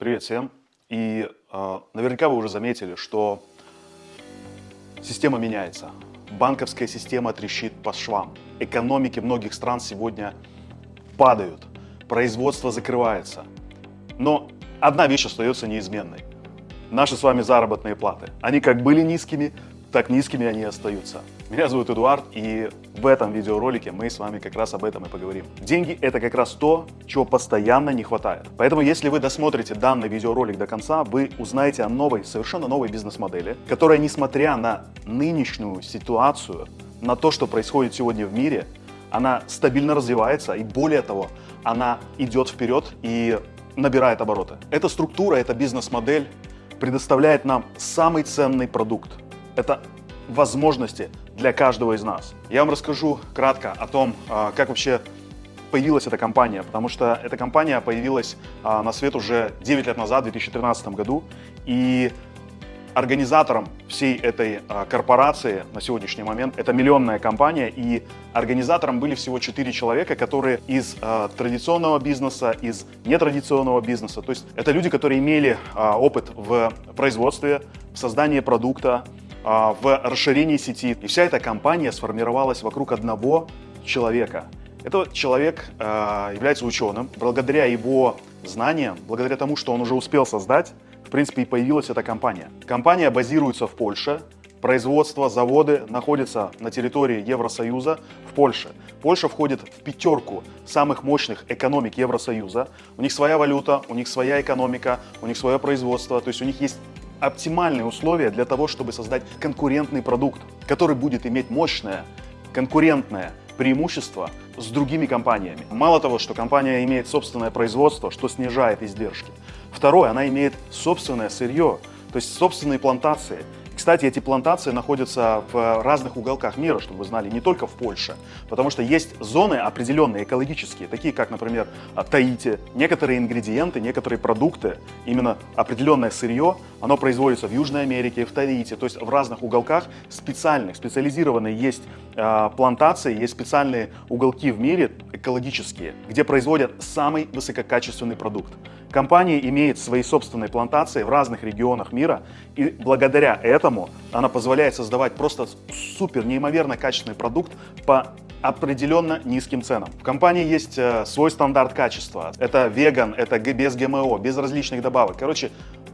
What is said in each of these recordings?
Привет всем. И э, наверняка вы уже заметили, что система меняется. Банковская система трещит по швам. Экономики многих стран сегодня падают. Производство закрывается. Но одна вещь остается неизменной. Наши с вами заработные платы. Они как были низкими, так низкими они остаются. Меня зовут Эдуард, и в этом видеоролике мы с вами как раз об этом и поговорим. Деньги – это как раз то, чего постоянно не хватает. Поэтому, если вы досмотрите данный видеоролик до конца, вы узнаете о новой, совершенно новой бизнес-модели, которая, несмотря на нынешнюю ситуацию, на то, что происходит сегодня в мире, она стабильно развивается, и более того, она идет вперед и набирает обороты. Эта структура, эта бизнес-модель предоставляет нам самый ценный продукт – это возможности для каждого из нас. Я вам расскажу кратко о том, а, как вообще появилась эта компания, потому что эта компания появилась а, на свет уже 9 лет назад, в 2013 году, и организатором всей этой а, корпорации на сегодняшний момент это миллионная компания, и организатором были всего 4 человека, которые из традиционного бизнеса, из нетрадиционного бизнеса, то есть это люди, которые имели опыт в производстве, в создании продукта, в расширении сети. И вся эта компания сформировалась вокруг одного человека. Этот человек а, является ученым. Благодаря его знаниям, благодаря тому, что он уже успел создать, в принципе, и появилась эта компания. Компания базируется в Польше. Производство, заводы находятся на территории Евросоюза в Польше. Польша входит в пятерку самых мощных экономик Евросоюза. У них своя валюта, у них своя экономика, у них свое производство. То есть у них есть оптимальные условия для того, чтобы создать конкурентный продукт, который будет иметь мощное конкурентное преимущество с другими компаниями. Мало того, что компания имеет собственное производство, что снижает издержки. Второе, она имеет собственное сырье, то есть собственные плантации – кстати, эти плантации находятся в разных уголках мира, чтобы вы знали, не только в Польше, потому что есть зоны определенные экологические, такие как, например, Таити. Некоторые ингредиенты, некоторые продукты, именно определенное сырье, оно производится в Южной Америке, в Таити, то есть в разных уголках специальных, специализированные есть э, плантации, есть специальные уголки в мире экологические, где производят самый высококачественный продукт. Компания имеет свои собственные плантации в разных регионах мира, и благодаря этому она позволяет создавать просто супер неимоверно качественный продукт по определенно низким ценам. В компании есть э, свой стандарт качества. Это веган, это без ГМО, без различных добавок. Короче,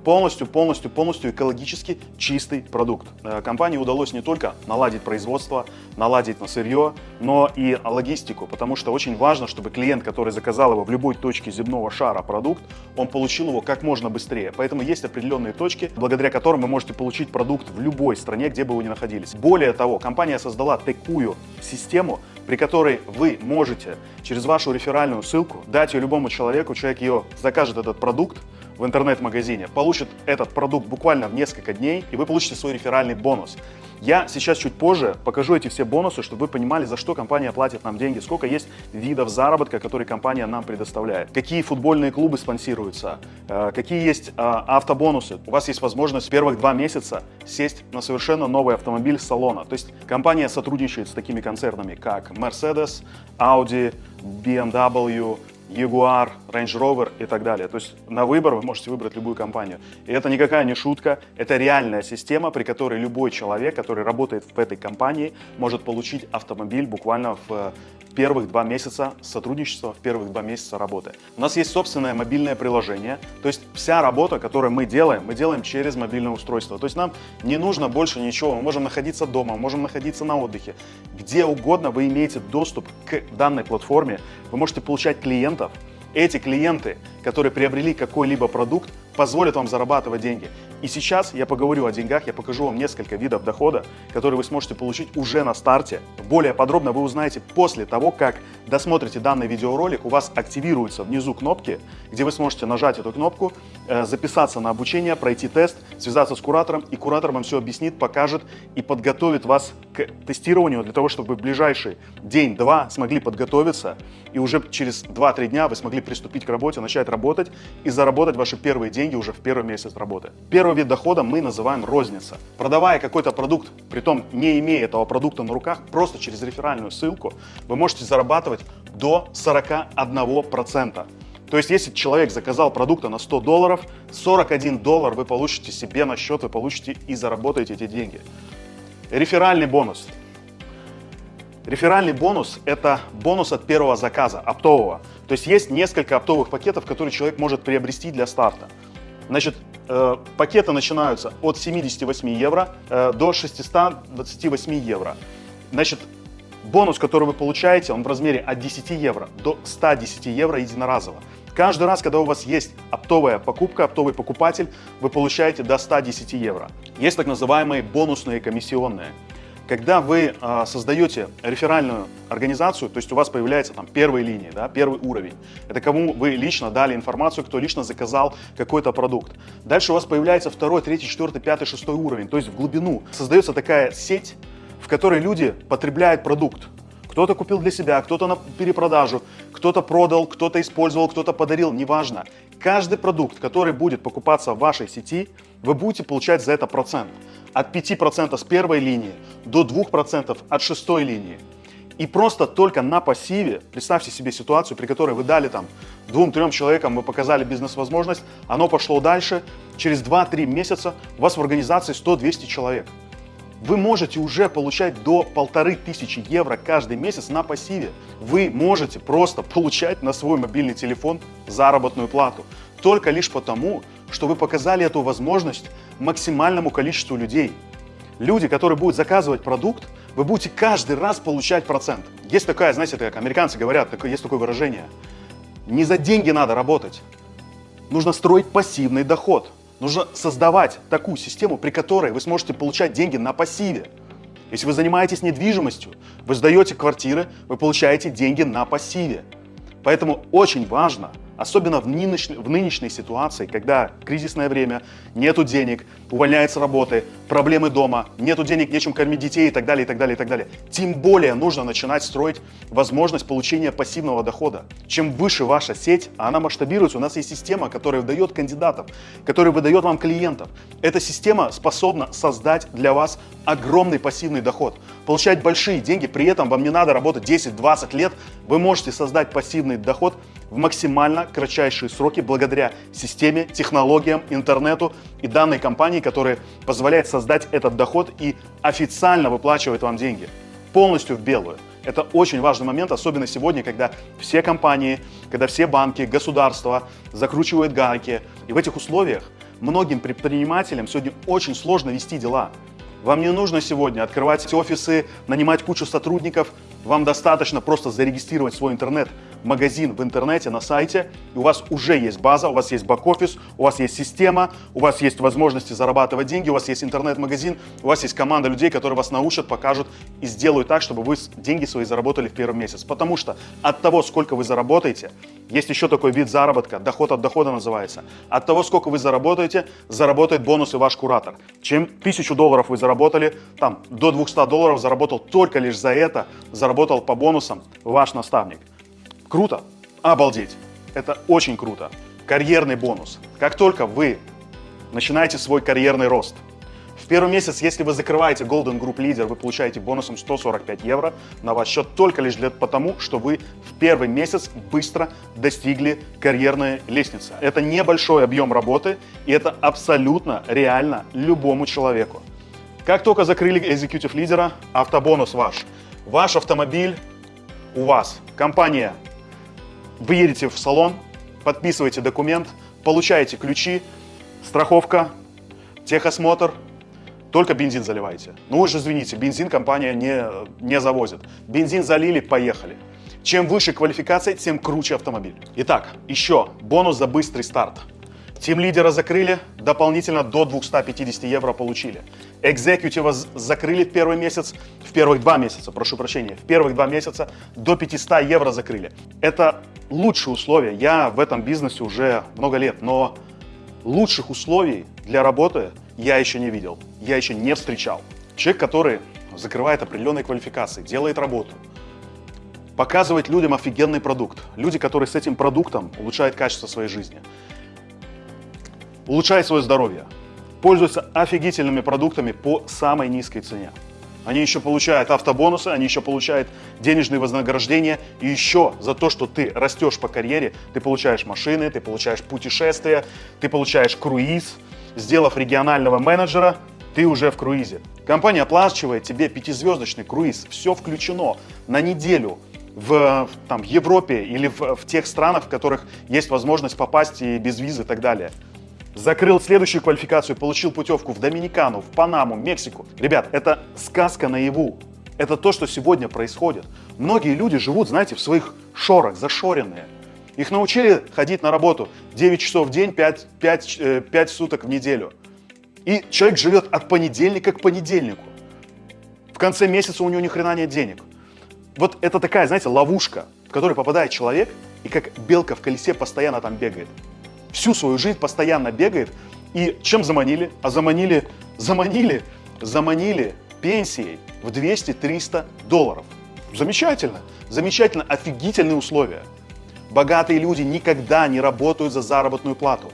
полностью, полностью, полностью экологически чистый продукт. Э, компании удалось не только наладить производство, наладить на сырье, но и логистику, потому что очень важно, чтобы клиент, который заказал его в любой точке земного шара продукт, он получил его как можно быстрее. Поэтому есть определенные точки, благодаря которым вы можете получить продукт в любой стране, где бы вы ни находились. Более того, компания создала такую систему, при которой вы можете через вашу реферальную ссылку дать ее любому человеку, человек ее закажет этот продукт, в интернет-магазине, получит этот продукт буквально в несколько дней, и вы получите свой реферальный бонус. Я сейчас чуть позже покажу эти все бонусы, чтобы вы понимали, за что компания платит нам деньги, сколько есть видов заработка, которые компания нам предоставляет, какие футбольные клубы спонсируются, э, какие есть э, автобонусы. У вас есть возможность первых два месяца сесть на совершенно новый автомобиль салона. То есть компания сотрудничает с такими концернами, как Mercedes, Audi, BMW, Jaguar, Range Rover и так далее. То есть на выбор вы можете выбрать любую компанию. И это никакая не шутка, это реальная система, при которой любой человек, который работает в этой компании, может получить автомобиль буквально в первых два месяца сотрудничества, в первых два месяца работы. У нас есть собственное мобильное приложение, то есть вся работа, которую мы делаем, мы делаем через мобильное устройство. То есть нам не нужно больше ничего, мы можем находиться дома, можем находиться на отдыхе. Где угодно вы имеете доступ к данной платформе, вы можете получать клиентов, эти клиенты, которые приобрели какой-либо продукт, позволят вам зарабатывать деньги. И сейчас я поговорю о деньгах, я покажу вам несколько видов дохода, которые вы сможете получить уже на старте. Более подробно вы узнаете после того, как досмотрите данный видеоролик, у вас активируются внизу кнопки, где вы сможете нажать эту кнопку, э, записаться на обучение, пройти тест, связаться с куратором, и куратор вам все объяснит, покажет и подготовит вас к тестированию для того, чтобы в ближайший день-два смогли подготовиться, и уже через 2-3 дня вы смогли приступить к работе, начать работать и заработать ваши первые деньги уже в первый месяц работы. Первый вид дохода мы называем розница. Продавая какой-то продукт, при том не имея этого продукта на руках, просто через реферальную ссылку, вы можете зарабатывать до 41%. То есть, если человек заказал продукта на 100 долларов, 41 доллар вы получите себе на счет, вы получите и заработаете эти деньги. Реферальный бонус. Реферальный бонус – это бонус от первого заказа, оптового. То есть есть несколько оптовых пакетов, которые человек может приобрести для старта. Значит, э, пакеты начинаются от 78 евро э, до 628 евро. Значит, бонус, который вы получаете, он в размере от 10 евро до 110 евро единоразово. Каждый раз, когда у вас есть оптовая покупка, оптовый покупатель, вы получаете до 110 евро. Есть так называемые бонусные комиссионные. Когда вы э, создаете реферальную организацию, то есть у вас появляется там первая линия, да, первый уровень, это кому вы лично дали информацию, кто лично заказал какой-то продукт. Дальше у вас появляется второй, третий, четвертый, пятый, шестой уровень, то есть в глубину. Создается такая сеть, в которой люди потребляют продукт. Кто-то купил для себя, кто-то на перепродажу, кто-то продал, кто-то использовал, кто-то подарил, неважно. Каждый продукт, который будет покупаться в вашей сети, вы будете получать за это процент от 5% с первой линии до 2% от шестой линии. И просто только на пассиве, представьте себе ситуацию, при которой вы дали там двум-трем человекам, вы показали бизнес-возможность, оно пошло дальше, через 2-3 месяца у вас в организации 100-200 человек. Вы можете уже получать до полторы тысячи евро каждый месяц на пассиве. Вы можете просто получать на свой мобильный телефон заработную плату. Только лишь потому, что вы показали эту возможность максимальному количеству людей. Люди, которые будут заказывать продукт, вы будете каждый раз получать процент. Есть такая, знаете, как американцы говорят, есть такое выражение. Не за деньги надо работать. Нужно строить пассивный доход. Нужно создавать такую систему, при которой вы сможете получать деньги на пассиве. Если вы занимаетесь недвижимостью, вы сдаете квартиры, вы получаете деньги на пассиве. Поэтому очень важно – Особенно в нынешней, в нынешней ситуации, когда кризисное время, нету денег, увольняются работы, проблемы дома, нету денег, нечем кормить детей и так далее, и так далее, и так далее. Тем более нужно начинать строить возможность получения пассивного дохода. Чем выше ваша сеть, а она масштабируется, у нас есть система, которая выдает кандидатов, которая выдает вам клиентов. Эта система способна создать для вас огромный пассивный доход, получать большие деньги, при этом вам не надо работать 10-20 лет, вы можете создать пассивный доход в максимально кратчайшие сроки благодаря системе, технологиям, интернету и данной компании, которая позволяет создать этот доход и официально выплачивает вам деньги. Полностью в белую. Это очень важный момент, особенно сегодня, когда все компании, когда все банки, государства закручивают гайки. И в этих условиях многим предпринимателям сегодня очень сложно вести дела. Вам не нужно сегодня открывать офисы, нанимать кучу сотрудников. Вам достаточно просто зарегистрировать свой интернет магазин в интернете, на сайте, и у вас уже есть база, у вас есть бэк-офис, у вас есть система, у вас есть возможности зарабатывать деньги, у вас есть интернет-магазин, у вас есть команда людей, которые вас научат, покажут и сделают так, чтобы вы деньги свои заработали в первый месяц. Потому что от того, сколько вы заработаете, есть еще такой вид заработка, доход от дохода называется. От того, сколько вы заработаете, заработает бонусы ваш куратор. Чем тысячу долларов вы заработали, там до 200 долларов заработал только лишь за это, заработал по бонусам ваш наставник. Круто? Обалдеть! Это очень круто. Карьерный бонус. Как только вы начинаете свой карьерный рост, в первый месяц, если вы закрываете Golden Group Leader, вы получаете бонусом 145 евро на ваш счет только лишь для потому, что вы в первый месяц быстро достигли карьерной лестницы. Это небольшой объем работы, и это абсолютно реально любому человеку. Как только закрыли Executive лидера, автобонус ваш. Ваш автомобиль у вас. Компания вы едете в салон, подписываете документ, получаете ключи, страховка, техосмотр, только бензин заливаете. Ну же извините, бензин компания не, не завозит. Бензин залили, поехали. Чем выше квалификация, тем круче автомобиль. Итак, еще бонус за быстрый старт. Тим лидера закрыли, дополнительно до 250 евро получили. Экзекутива закрыли в первый месяц, в первых два месяца, прошу прощения, в первых два месяца до 500 евро закрыли. Это лучшие условия. Я в этом бизнесе уже много лет, но лучших условий для работы я еще не видел, я еще не встречал. Человек, который закрывает определенные квалификации, делает работу, показывает людям офигенный продукт. Люди, которые с этим продуктом улучшают качество своей жизни улучшает свое здоровье, пользуется офигительными продуктами по самой низкой цене. они еще получают автобонусы, они еще получают денежные вознаграждения. И еще за то, что ты растешь по карьере, ты получаешь машины, ты получаешь путешествия, ты получаешь круиз. Сделав регионального менеджера, ты уже в круизе. Компания оплачивает тебе пятизвездочный круиз, все включено на неделю в там, Европе или в, в тех странах, в которых есть возможность попасть и без визы и так далее. Закрыл следующую квалификацию, получил путевку в Доминикану, в Панаму, Мексику. Ребят, это сказка наяву. Это то, что сегодня происходит. Многие люди живут, знаете, в своих шорах, зашоренные. Их научили ходить на работу 9 часов в день, 5, 5, 5 суток в неделю. И человек живет от понедельника к понедельнику. В конце месяца у него ни хрена нет денег. Вот это такая, знаете, ловушка, в которую попадает человек, и как белка в колесе постоянно там бегает всю свою жизнь постоянно бегает. И чем заманили? А заманили, заманили, заманили пенсией в 200-300 долларов. Замечательно, замечательно, офигительные условия. Богатые люди никогда не работают за заработную плату.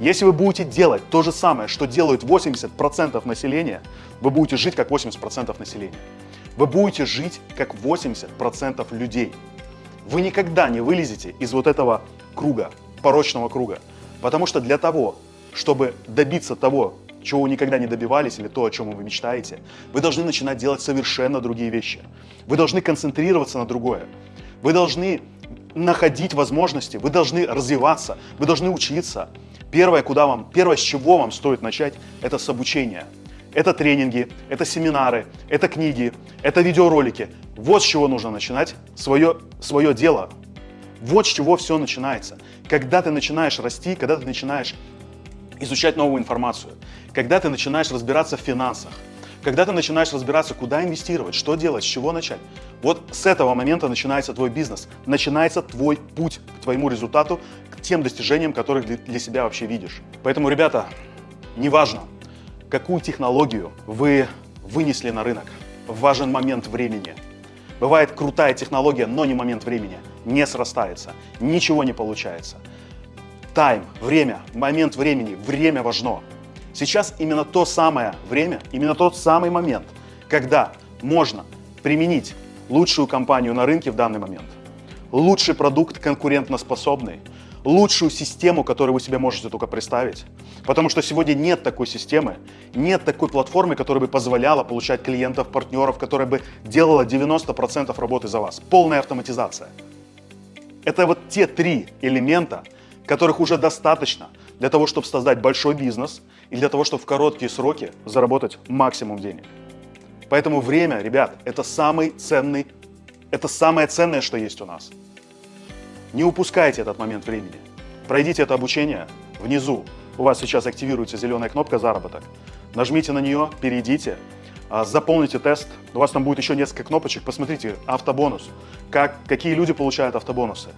Если вы будете делать то же самое, что делают 80% населения, вы будете жить как 80% населения. Вы будете жить как 80% людей. Вы никогда не вылезете из вот этого круга, порочного круга. Потому что для того, чтобы добиться того, чего вы никогда не добивались или то, о чем вы мечтаете, вы должны начинать делать совершенно другие вещи. Вы должны концентрироваться на другое. Вы должны находить возможности, вы должны развиваться, вы должны учиться. Первое, куда вам, первое, с чего вам стоит начать, это с обучения. Это тренинги, это семинары, это книги, это видеоролики. Вот с чего нужно начинать свое, свое дело. Вот с чего все начинается. Когда ты начинаешь расти, когда ты начинаешь изучать новую информацию, когда ты начинаешь разбираться в финансах, когда ты начинаешь разбираться, куда инвестировать, что делать, с чего начать. Вот с этого момента начинается твой бизнес, начинается твой путь к твоему результату, к тем достижениям, которых для себя вообще видишь. Поэтому, ребята, неважно, какую технологию вы вынесли на рынок, важен момент времени – Бывает крутая технология, но не момент времени. Не срастается, ничего не получается. Тайм, время, момент времени, время важно. Сейчас именно то самое время, именно тот самый момент, когда можно применить лучшую компанию на рынке в данный момент, лучший продукт конкурентоспособный, лучшую систему, которую вы себе можете только представить. Потому что сегодня нет такой системы, нет такой платформы, которая бы позволяла получать клиентов, партнеров, которая бы делала 90% работы за вас. Полная автоматизация. Это вот те три элемента, которых уже достаточно для того, чтобы создать большой бизнес и для того, чтобы в короткие сроки заработать максимум денег. Поэтому время, ребят, это самый ценный, это самое ценное, что есть у нас. Не упускайте этот момент времени. Пройдите это обучение. Внизу у вас сейчас активируется зеленая кнопка «Заработок». Нажмите на нее, перейдите, заполните тест. У вас там будет еще несколько кнопочек. Посмотрите автобонус. Как, какие люди получают автобонусы.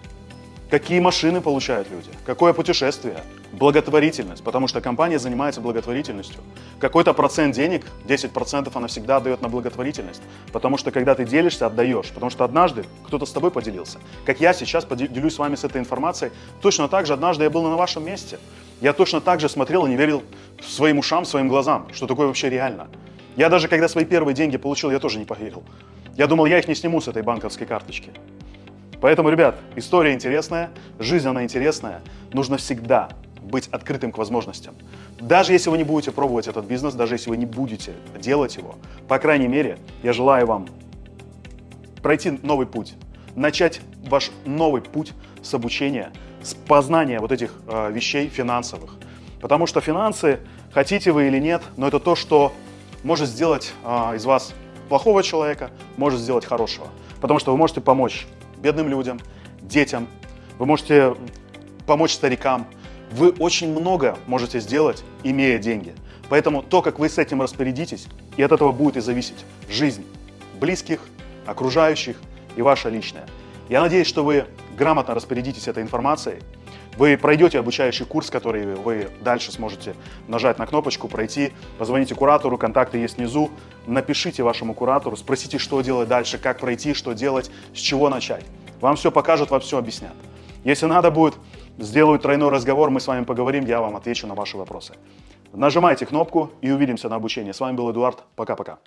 Какие машины получают люди? Какое путешествие? Благотворительность, потому что компания занимается благотворительностью. Какой-то процент денег, 10% она всегда отдает на благотворительность, потому что когда ты делишься, отдаешь, потому что однажды кто-то с тобой поделился. Как я сейчас поделюсь с вами с этой информацией, точно так же однажды я был на вашем месте. Я точно так же смотрел и не верил своим ушам, своим глазам, что такое вообще реально. Я даже когда свои первые деньги получил, я тоже не поверил. Я думал, я их не сниму с этой банковской карточки. Поэтому, ребят, история интересная, жизнь она интересная. Нужно всегда быть открытым к возможностям. Даже если вы не будете пробовать этот бизнес, даже если вы не будете делать его, по крайней мере, я желаю вам пройти новый путь, начать ваш новый путь с обучения, с познания вот этих э, вещей финансовых. Потому что финансы, хотите вы или нет, но это то, что может сделать э, из вас плохого человека, может сделать хорошего. Потому что вы можете помочь бедным людям, детям, вы можете помочь старикам. Вы очень много можете сделать, имея деньги. Поэтому то, как вы с этим распорядитесь, и от этого будет и зависеть жизнь близких, окружающих и ваша личная. Я надеюсь, что вы грамотно распорядитесь этой информацией, вы пройдете обучающий курс, который вы дальше сможете нажать на кнопочку, пройти, позвоните куратору, контакты есть внизу, напишите вашему куратору, спросите, что делать дальше, как пройти, что делать, с чего начать. Вам все покажут, вам все объяснят. Если надо будет, сделают тройной разговор, мы с вами поговорим, я вам отвечу на ваши вопросы. Нажимайте кнопку и увидимся на обучении. С вами был Эдуард. Пока-пока.